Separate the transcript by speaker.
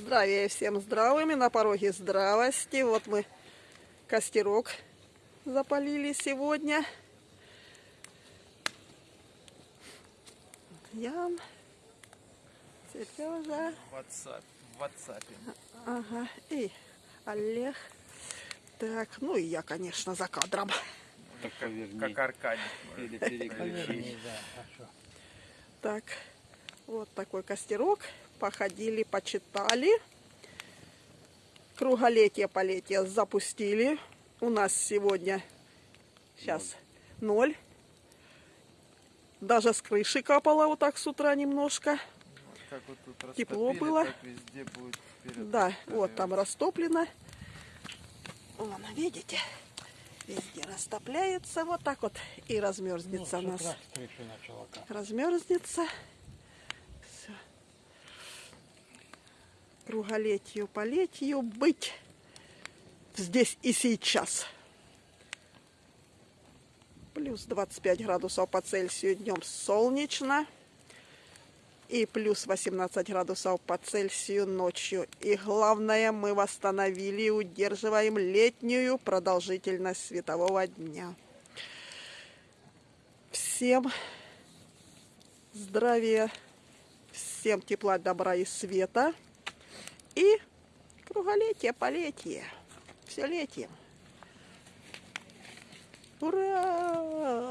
Speaker 1: Здравия всем здравыми, на пороге здравости. Вот мы костерок запалили сегодня. Ян, Сережа,
Speaker 2: В WhatsApp.
Speaker 1: Ага, и Олег. Так, ну и я, конечно, за кадром.
Speaker 3: Так поверни.
Speaker 2: Как Аркадий.
Speaker 3: Или переключи.
Speaker 1: Так, вот такой костерок. Походили, почитали. Круголетие, полетие запустили. У нас сегодня сейчас ноль. Даже с крыши капало вот так с утра немножко.
Speaker 2: Как вот тут
Speaker 1: Тепло было.
Speaker 2: Так везде будет вперед.
Speaker 1: Да, вот там растоплено. Вон, видите? Везде растопляется. Вот так вот и размерзнется у нас. размерзнется. Круголетию, полетию быть здесь и сейчас. Плюс 25 градусов по Цельсию днем солнечно. И плюс 18 градусов по Цельсию ночью. И главное, мы восстановили и удерживаем летнюю продолжительность светового дня. Всем здравия, всем тепла, добра и света. И круголетие, полетие. Все летие. Ура!